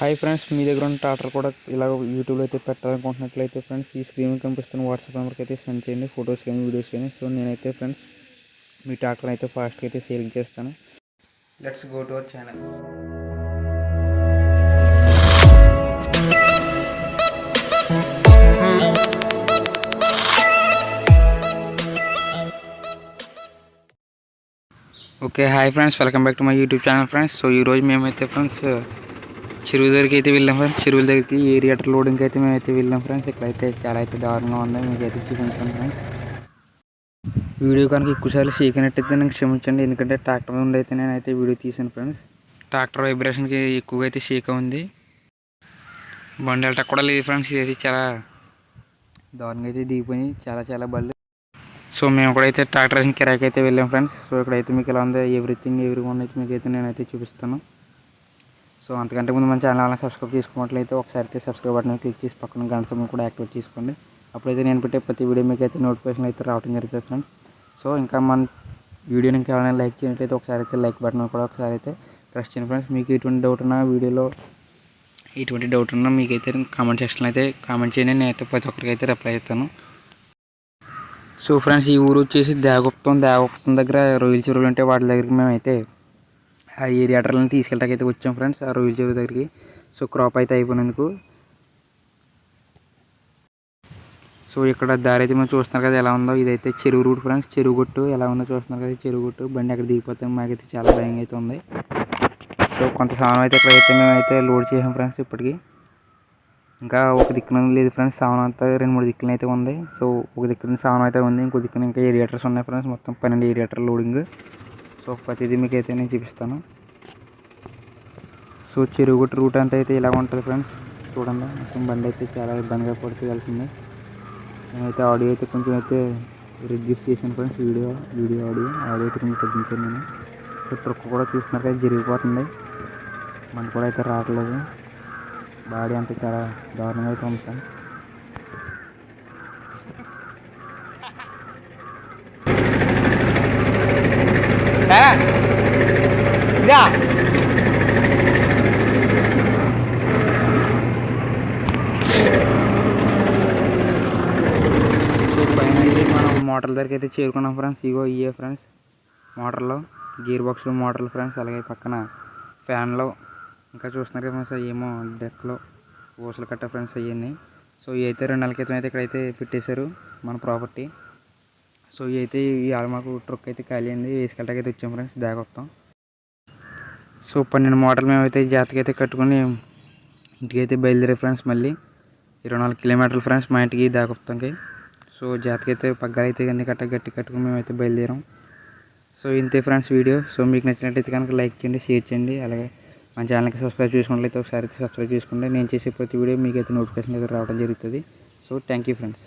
Hi friends మీ దగ్గర ఉన్న టాటర్ కూడా ఇలా యూట్యూబ్లో అయితే పెట్టాలనుకుంటున్నట్లయితే ఫ్రెండ్స్ ఈ స్క్రీన్ కనిపిస్తున్న వాట్సాప్ నెంబర్కి అయితే సెండ్ చేయండి ఫొటోస్ కానీ వీడియోస్ కానీ. సో నేనైతే ఫ్రెండ్స్ మీ టాటర్ అయితే ఫాస్ట్గా అయితే సేలింగ్ చేస్తాను. Let's go to our channel okay hi friends welcome back to my YouTube channel friends so ఈరోజు మేమైతే ఫ్రెండ్స్ చెరువు దగ్గరికి అయితే వెళ్ళాం ఫ్రెండ్స్ చెరువుల దగ్గరికి ఏరియాటర్ లోడింగ్ అయితే మేమైతే వెళ్ళాం ఫ్రెండ్స్ ఇక్కడైతే చాలా అయితే దారుణంగా ఉంది. మీకు అయితే చూపించాను ఫ్రెండ్స్ వీడియో కనుక ఎక్కువసార్లు సీకినట్టయితే నాకు క్షమించండి. ఎందుకంటే ట్రాక్టర్ నుండి అయితే నేనైతే వీడియో తీసాను ఫ్రెండ్స్ ట్రాక్టర్ వైబ్రేషన్కి ఎక్కువగా అయితే షేక్ ఉంది. బండి వెళ్ళటం కూడా లేదు ఫ్రెండ్స్ ఇది చాలా దారుణంగా అయితే దిగిపోయి చాలా చాలా బళ్ళు. సో మేము కూడా అయితే ట్రాక్టర్ కిరాక్ అయితే వెళ్ళాం ఫ్రెండ్స్ సో ఇక్కడైతే మీకు ఎలా ఉంది ఎవ్రీథింగ్ ఎవ్రీ వన్ అయితే మీకు అయితే నేనైతే చూపిస్తాను. సో అంతకంటే ముందు మన ఛానల్ అలా సబ్స్క్రైబ్ చేసుకున్నట్లయితే ఒకసారి అయితే సబ్స్క్రైబ్ బటన్ క్లిక్ చేసి పక్కన గంట సమయం కూడా యాక్టివేట్ చేసుకోండి. అప్పుడైతే నేను పెట్టే ప్రతి వీడియో మీకు అయితే నోటిఫికేషన్ అయితే రావడం జరుగుతుంది ఫ్రెండ్స్ సో ఇంకా మన వీడియోని ఇంకా ఎవరైనా లైక్ చేయనట్లయితే ఒకసారి అయితే లైక్ బటన్ కూడా ఒకసారి అయితే ప్రెస్ చేయండి ఫ్రెండ్స్ మీకు ఎటువంటి డౌట్ ఉన్నా వీడియోలో ఎటువంటి డౌట్ ఉన్నా మీకైతే కామెంట్ సెక్షన్లో అయితే కామెంట్ చేయండి. నేనైతే ప్రతి ఒక్కరికి అయితే రిప్లై చేస్తాను. సో ఫ్రెండ్స్ ఈ ఊరు వచ్చేసి దేవగుప్తం దేవగుప్తం దగ్గర రొయ్యల చెరువులు ఉంటే వాటి దగ్గరికి మేమైతే ఆ ఏరియాటర్లను అటర్లను అయితే వచ్చాం ఫ్రెండ్స్ ఆ రోజు చెరువు దగ్గరికి. సో క్రాప్ అయితే అయిపోయినందుకు. సో ఇక్కడ దారి అయితే మనం చూస్తున్నారు కదా ఎలా ఉందో. ఇదైతే చెరువు రూట్ ఫ్రెండ్స్ చెరువు గుట్టు. ఎలా ఉందో చూస్తున్నారు కదా చెరువు గుట్టు. బండి అక్కడ దిగిపోతే మాకైతే చాలా భయంగా అయితే ఉంది. సో కొంత సామాన్ అయితే ఇక్కడైతే మేమైతే లోడ్ చేసాం ఫ్రెండ్స్ ఇప్పటికి. ఇంకా ఒక దిక్కున లేదు ఫ్రెండ్స్ సామాన్ అంతా రెండు మూడు దిక్కులు అయితే ఉంది. సో ఒక దిక్కున సామాన్ అయితే ఉంది ఇంకో దిక్కున ఇంకా ఏరియేటర్స్ ఉన్నాయి ఫ్రెండ్స్ మొత్తం పన్నెండు ఏరియేటర్ లోడింగ్. సో ప్రతిదీ మీకు అయితే నేను చూపిస్తాను. సో చెరువుగుట్ట రూట్ అంతా అయితే ఇలా ఉంటుంది ఫ్రెండ్స్. చూడండి మొత్తం బండి అయితే చాలా ఇబ్బందిగా పడుతూ వెళ్తుంది నేనైతే ఆడియో అయితే కొంచెం అయితే రిడ్యూస్ చేశాను friends video video audio. Audio అయితే కొంచెం తగ్గించాను నేను. సో ట్రక్ కూడా చూస్తున్నారు జరిగిపోతుంది. బండి కూడా అయితే రావట్లేదు. బాడీ అంతా చాలా దారుణంగా అయితే ఉంది ఫ్రెండ్స్ పైన మనం మోటార్ దగ్గరికి అయితే చేరుకున్నాం ఫ్రెండ్స్. ఇగో ఇయే ఫ్రెండ్స్ మోటార్లో గేర్ బాక్స్లో మోటార్లు ఫ్రెండ్స్. అలాగే పక్కన ఫ్యాన్లో. ఇంకా చూస్తున్నారు కదా ఫ్రెండ్స్ ఏమో డెక్లో ఊసలు కట్ట ఫ్రెండ్స్ అవన్నీ సో ఇవి అయితే రెండు నెలల క్రితం అయితే ఇక్కడైతే పెట్టేశారు మన ప్రాపర్టీ. సో ఇవి అయితే మాకు ట్రక్ అయితే ఖాళీ అయింది. వేసుకెళ్ళటానికి అయితే వచ్చాం ఫ్రెండ్స్. దాకొస్తాం సో పన్నెండు మోటార్లు మేమైతే జాతకి అయితే కట్టుకుని ఇంటికి అయితే బయలుదేరే ఫ్రెండ్స్ మళ్ళీ. ఇరవై నాలుగు కిలోమీటర్లు ఫ్రెండ్స్ మా ఇంటికి దాకొస్తాంకి సో జాతకి అయితే పగ్గాలు అయితే అన్ని కట్ట గట్టి కట్టుకుని మేమైతే బయలుదేరాం. సో ఇంతే ఫ్రెండ్స్ వీడియో. సో మీకు నచ్చినట్టయితే కనుక లైక్ చేయండి షేర్ చేయండి. అలాగే మన ఛానల్కి సబ్స్క్రైబ్ చేసుకున్నట్లయితే ఒకసారి అయితే సబ్స్క్రైబ్ చేసుకోండి. నేను చేసే ప్రతి వీడియో మీకు అయితే నోటిఫికేషన్ అయితే రావడం జరుగుతుంది. So thank you friends.